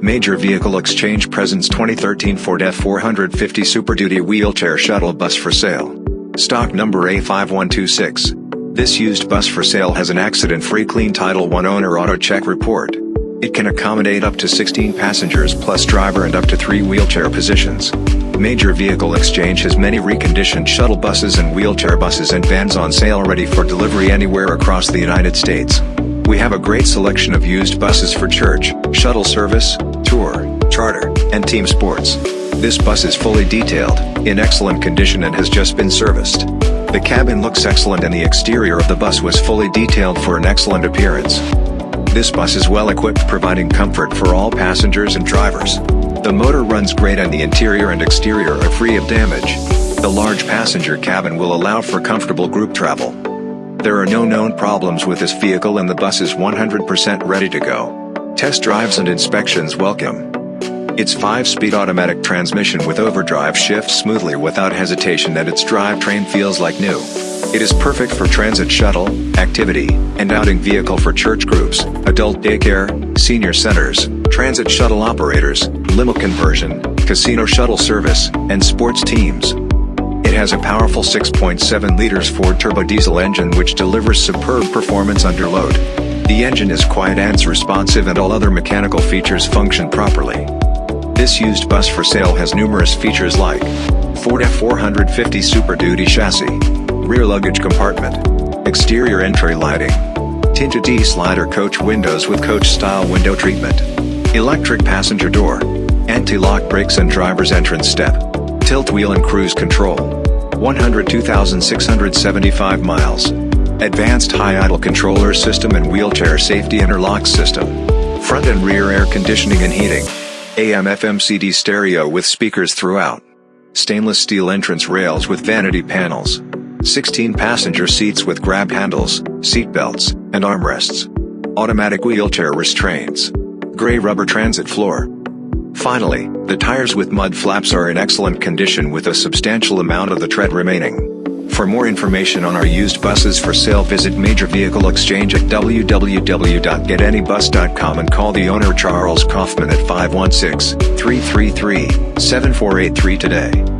Major Vehicle Exchange presents 2013 Ford F450 Super Duty Wheelchair Shuttle Bus for sale. Stock number A5126. This used bus for sale has an accident-free clean Title I owner auto check report. It can accommodate up to 16 passengers plus driver and up to 3 wheelchair positions. Major Vehicle Exchange has many reconditioned shuttle buses and wheelchair buses and vans on sale ready for delivery anywhere across the United States. We have a great selection of used buses for church, shuttle service, tour, charter, and team sports. This bus is fully detailed, in excellent condition and has just been serviced. The cabin looks excellent and the exterior of the bus was fully detailed for an excellent appearance. This bus is well equipped providing comfort for all passengers and drivers. The motor runs great and the interior and exterior are free of damage. The large passenger cabin will allow for comfortable group travel. There are no known problems with this vehicle and the bus is 100% ready to go. Test drives and inspections welcome. Its 5-speed automatic transmission with overdrive shifts smoothly without hesitation and its drivetrain feels like new. It is perfect for transit shuttle, activity, and outing vehicle for church groups, adult daycare, senior centers, transit shuttle operators, limo conversion, casino shuttle service, and sports teams. It has a powerful 6.7 liters Ford turbo diesel engine which delivers superb performance under load. The engine is quiet and responsive and all other mechanical features function properly. This used bus for sale has numerous features like Ford F450 Super Duty chassis, rear luggage compartment, exterior entry lighting, tinted T-slider coach windows with coach-style window treatment, electric passenger door, anti-lock brakes and driver's entrance step, tilt wheel and cruise control. 102,675 miles. Advanced high idle controller system and wheelchair safety interlock system. Front and rear air conditioning and heating. AM FM CD stereo with speakers throughout. Stainless steel entrance rails with vanity panels. 16 passenger seats with grab handles, seat belts, and armrests. Automatic wheelchair restraints. Gray rubber transit floor. Finally, the tires with mud flaps are in excellent condition with a substantial amount of the tread remaining. For more information on our used buses for sale visit Major Vehicle Exchange at www.getanybus.com and call the owner Charles Kaufman at 516-333-7483 today.